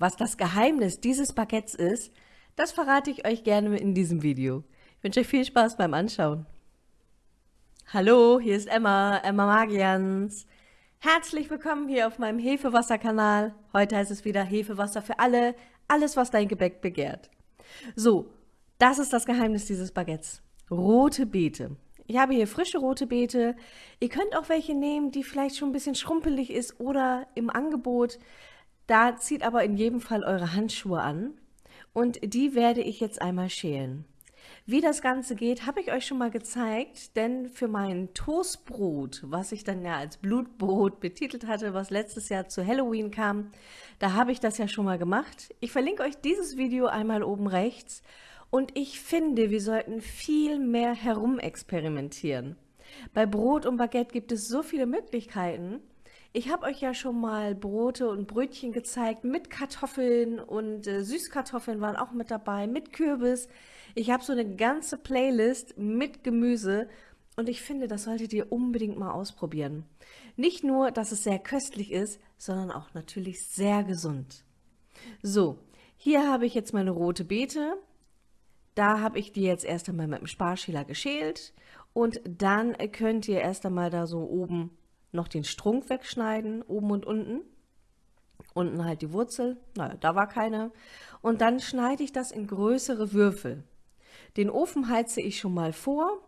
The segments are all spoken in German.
Was das Geheimnis dieses Baguettes ist, das verrate ich euch gerne in diesem Video. Ich wünsche euch viel Spaß beim Anschauen. Hallo, hier ist Emma, Emma Magians. Herzlich willkommen hier auf meinem Hefewasser-Kanal. Heute heißt es wieder Hefewasser für alle, alles was dein Gebäck begehrt. So, das ist das Geheimnis dieses Baguettes. Rote Beete. Ich habe hier frische rote Beete. Ihr könnt auch welche nehmen, die vielleicht schon ein bisschen schrumpelig ist oder im Angebot. Da zieht aber in jedem Fall eure Handschuhe an und die werde ich jetzt einmal schälen. Wie das Ganze geht, habe ich euch schon mal gezeigt, denn für mein Toastbrot, was ich dann ja als Blutbrot betitelt hatte, was letztes Jahr zu Halloween kam, da habe ich das ja schon mal gemacht. Ich verlinke euch dieses Video einmal oben rechts und ich finde, wir sollten viel mehr herumexperimentieren. Bei Brot und Baguette gibt es so viele Möglichkeiten, ich habe euch ja schon mal Brote und Brötchen gezeigt mit Kartoffeln und äh, Süßkartoffeln waren auch mit dabei, mit Kürbis. Ich habe so eine ganze Playlist mit Gemüse und ich finde, das solltet ihr unbedingt mal ausprobieren. Nicht nur, dass es sehr köstlich ist, sondern auch natürlich sehr gesund. So, hier habe ich jetzt meine rote Beete. Da habe ich die jetzt erst einmal mit dem Sparschäler geschält und dann könnt ihr erst einmal da so oben noch den Strunk wegschneiden, oben und unten. Unten halt die Wurzel, naja, da war keine. Und dann schneide ich das in größere Würfel. Den Ofen heize ich schon mal vor,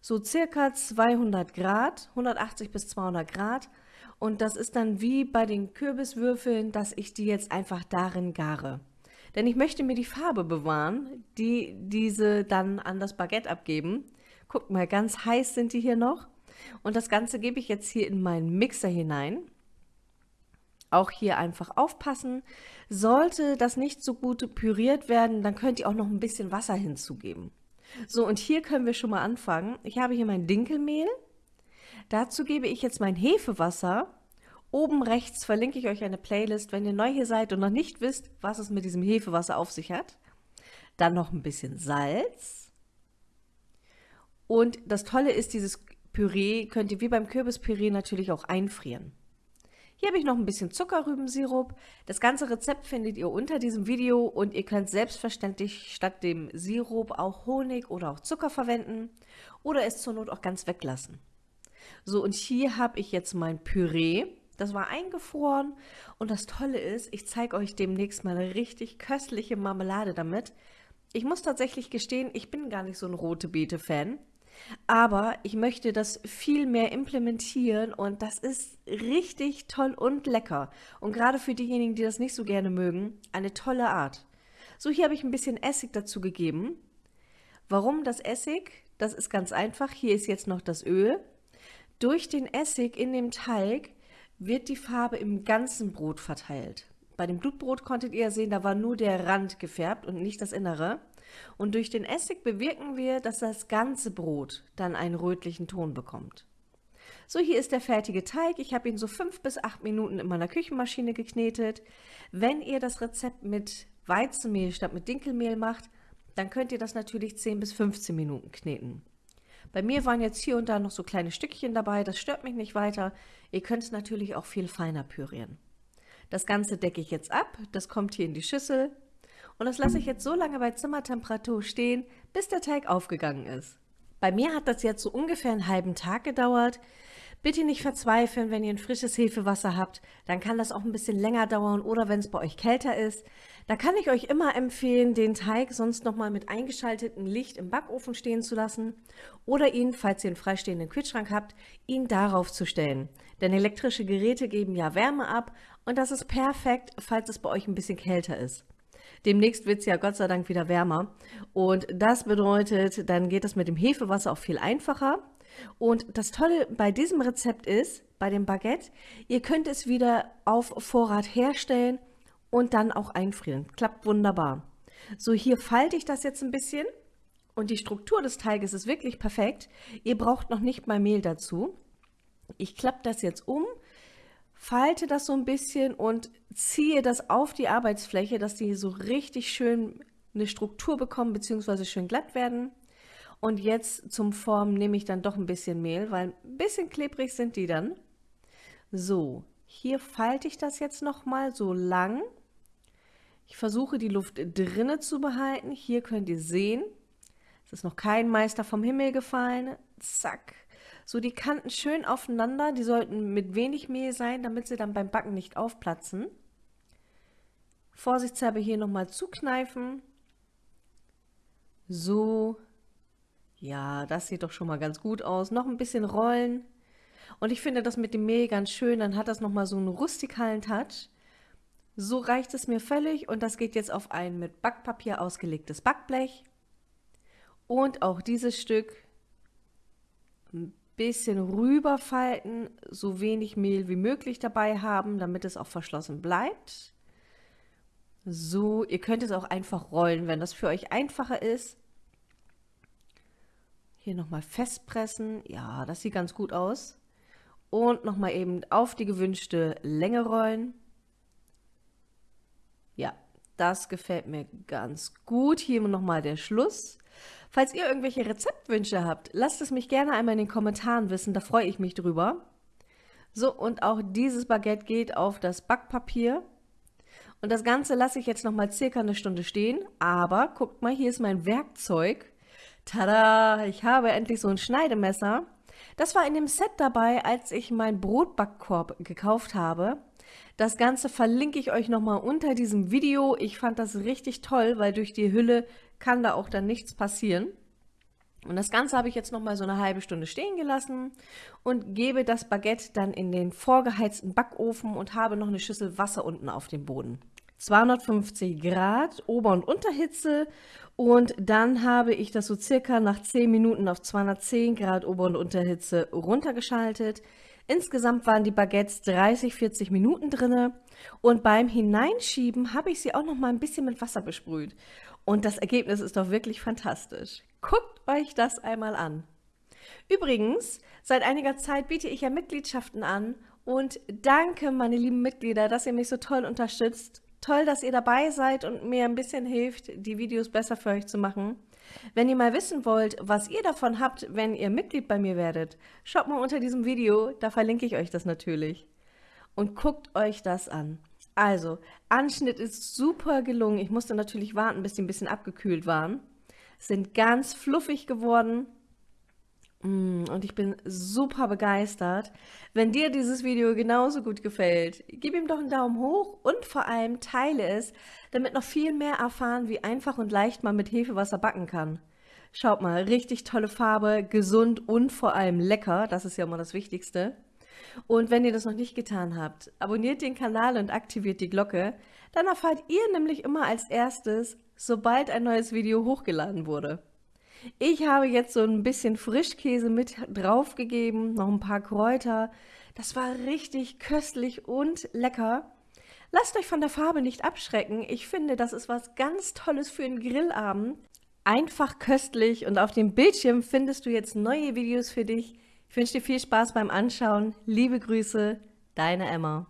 so circa 200 Grad, 180 bis 200 Grad. Und das ist dann wie bei den Kürbiswürfeln, dass ich die jetzt einfach darin gare. Denn ich möchte mir die Farbe bewahren, die diese dann an das Baguette abgeben. Guckt mal, ganz heiß sind die hier noch. Und das Ganze gebe ich jetzt hier in meinen Mixer hinein. Auch hier einfach aufpassen. Sollte das nicht so gut püriert werden, dann könnt ihr auch noch ein bisschen Wasser hinzugeben. So, und hier können wir schon mal anfangen. Ich habe hier mein Dinkelmehl. Dazu gebe ich jetzt mein Hefewasser. Oben rechts verlinke ich euch eine Playlist, wenn ihr neu hier seid und noch nicht wisst, was es mit diesem Hefewasser auf sich hat. Dann noch ein bisschen Salz. Und das Tolle ist, dieses Püree könnt ihr wie beim Kürbispüree natürlich auch einfrieren. Hier habe ich noch ein bisschen Zuckerrübensirup. Das ganze Rezept findet ihr unter diesem Video und ihr könnt selbstverständlich statt dem Sirup auch Honig oder auch Zucker verwenden oder es zur Not auch ganz weglassen. So, und hier habe ich jetzt mein Püree. Das war eingefroren und das Tolle ist, ich zeige euch demnächst mal eine richtig köstliche Marmelade damit. Ich muss tatsächlich gestehen, ich bin gar nicht so ein rote Beete-Fan. Aber ich möchte das viel mehr implementieren und das ist richtig toll und lecker. Und gerade für diejenigen, die das nicht so gerne mögen, eine tolle Art. So, hier habe ich ein bisschen Essig dazu gegeben. Warum das Essig? Das ist ganz einfach. Hier ist jetzt noch das Öl. Durch den Essig in dem Teig wird die Farbe im ganzen Brot verteilt. Bei dem Blutbrot konntet ihr sehen, da war nur der Rand gefärbt und nicht das Innere. Und durch den Essig bewirken wir, dass das ganze Brot dann einen rötlichen Ton bekommt. So, hier ist der fertige Teig. Ich habe ihn so fünf bis acht Minuten in meiner Küchenmaschine geknetet. Wenn ihr das Rezept mit Weizenmehl statt mit Dinkelmehl macht, dann könnt ihr das natürlich 10 bis 15 Minuten kneten. Bei mir waren jetzt hier und da noch so kleine Stückchen dabei, das stört mich nicht weiter. Ihr könnt es natürlich auch viel feiner pürieren. Das Ganze decke ich jetzt ab, das kommt hier in die Schüssel. Und das lasse ich jetzt so lange bei Zimmertemperatur stehen, bis der Teig aufgegangen ist. Bei mir hat das jetzt so ungefähr einen halben Tag gedauert. Bitte nicht verzweifeln, wenn ihr ein frisches Hefewasser habt, dann kann das auch ein bisschen länger dauern oder wenn es bei euch kälter ist. Da kann ich euch immer empfehlen, den Teig sonst nochmal mit eingeschaltetem Licht im Backofen stehen zu lassen oder ihn, falls ihr einen freistehenden Kühlschrank habt, ihn darauf zu stellen. Denn elektrische Geräte geben ja Wärme ab und das ist perfekt, falls es bei euch ein bisschen kälter ist. Demnächst wird es ja Gott sei Dank wieder wärmer. Und das bedeutet, dann geht es mit dem Hefewasser auch viel einfacher. Und das Tolle bei diesem Rezept ist, bei dem Baguette, ihr könnt es wieder auf Vorrat herstellen und dann auch einfrieren. Klappt wunderbar. So, hier falte ich das jetzt ein bisschen und die Struktur des Teiges ist wirklich perfekt. Ihr braucht noch nicht mal Mehl dazu. Ich klappe das jetzt um, falte das so ein bisschen und ziehe das auf die Arbeitsfläche, dass die so richtig schön eine Struktur bekommen bzw. schön glatt werden. Und jetzt zum Formen nehme ich dann doch ein bisschen Mehl, weil ein bisschen klebrig sind die dann. So, hier falte ich das jetzt nochmal so lang. Ich versuche die Luft drinne zu behalten. Hier könnt ihr sehen, es ist noch kein Meister vom Himmel gefallen. Zack. So die Kanten schön aufeinander. Die sollten mit wenig Mehl sein, damit sie dann beim Backen nicht aufplatzen. Vorsichtshalber hier nochmal zukneifen. So. Ja, das sieht doch schon mal ganz gut aus. Noch ein bisschen rollen. Und ich finde das mit dem Mehl ganz schön. Dann hat das nochmal so einen rustikalen Touch. So reicht es mir völlig und das geht jetzt auf ein mit Backpapier ausgelegtes Backblech. Und auch dieses Stück bisschen rüberfalten, so wenig Mehl wie möglich dabei haben, damit es auch verschlossen bleibt. So, ihr könnt es auch einfach rollen, wenn das für euch einfacher ist. Hier nochmal festpressen. Ja, das sieht ganz gut aus. Und nochmal eben auf die gewünschte Länge rollen. Ja, das gefällt mir ganz gut. Hier nochmal der Schluss. Falls ihr irgendwelche Rezeptwünsche habt, lasst es mich gerne einmal in den Kommentaren wissen, da freue ich mich drüber. So, und auch dieses Baguette geht auf das Backpapier. Und das Ganze lasse ich jetzt noch mal circa eine Stunde stehen. Aber guckt mal, hier ist mein Werkzeug. Tada! Ich habe endlich so ein Schneidemesser. Das war in dem Set dabei, als ich meinen Brotbackkorb gekauft habe. Das Ganze verlinke ich euch nochmal unter diesem Video. Ich fand das richtig toll, weil durch die Hülle kann da auch dann nichts passieren. Und das Ganze habe ich jetzt nochmal so eine halbe Stunde stehen gelassen und gebe das Baguette dann in den vorgeheizten Backofen und habe noch eine Schüssel Wasser unten auf dem Boden. 250 Grad Ober- und Unterhitze und dann habe ich das so circa nach 10 Minuten auf 210 Grad Ober- und Unterhitze runtergeschaltet. Insgesamt waren die Baguettes 30, 40 Minuten drinne und beim Hineinschieben habe ich sie auch noch mal ein bisschen mit Wasser besprüht. Und das Ergebnis ist doch wirklich fantastisch. Guckt euch das einmal an. Übrigens, seit einiger Zeit biete ich ja Mitgliedschaften an und danke, meine lieben Mitglieder, dass ihr mich so toll unterstützt. Toll, dass ihr dabei seid und mir ein bisschen hilft, die Videos besser für euch zu machen. Wenn ihr mal wissen wollt, was ihr davon habt, wenn ihr Mitglied bei mir werdet, schaut mal unter diesem Video, da verlinke ich euch das natürlich. Und guckt euch das an. Also, Anschnitt ist super gelungen. Ich musste natürlich warten, bis die ein bisschen abgekühlt waren. Sind ganz fluffig geworden. Mm, und ich bin super begeistert. Wenn dir dieses Video genauso gut gefällt, gib ihm doch einen Daumen hoch und vor allem teile es, damit noch viel mehr erfahren, wie einfach und leicht man mit Hefewasser backen kann. Schaut mal, richtig tolle Farbe, gesund und vor allem lecker, das ist ja immer das Wichtigste. Und wenn ihr das noch nicht getan habt, abonniert den Kanal und aktiviert die Glocke, dann erfahrt ihr nämlich immer als erstes, sobald ein neues Video hochgeladen wurde. Ich habe jetzt so ein bisschen Frischkäse mit draufgegeben, noch ein paar Kräuter. Das war richtig köstlich und lecker. Lasst euch von der Farbe nicht abschrecken. Ich finde, das ist was ganz Tolles für einen Grillabend. Einfach köstlich und auf dem Bildschirm findest du jetzt neue Videos für dich. Ich wünsche dir viel Spaß beim Anschauen. Liebe Grüße, deine Emma.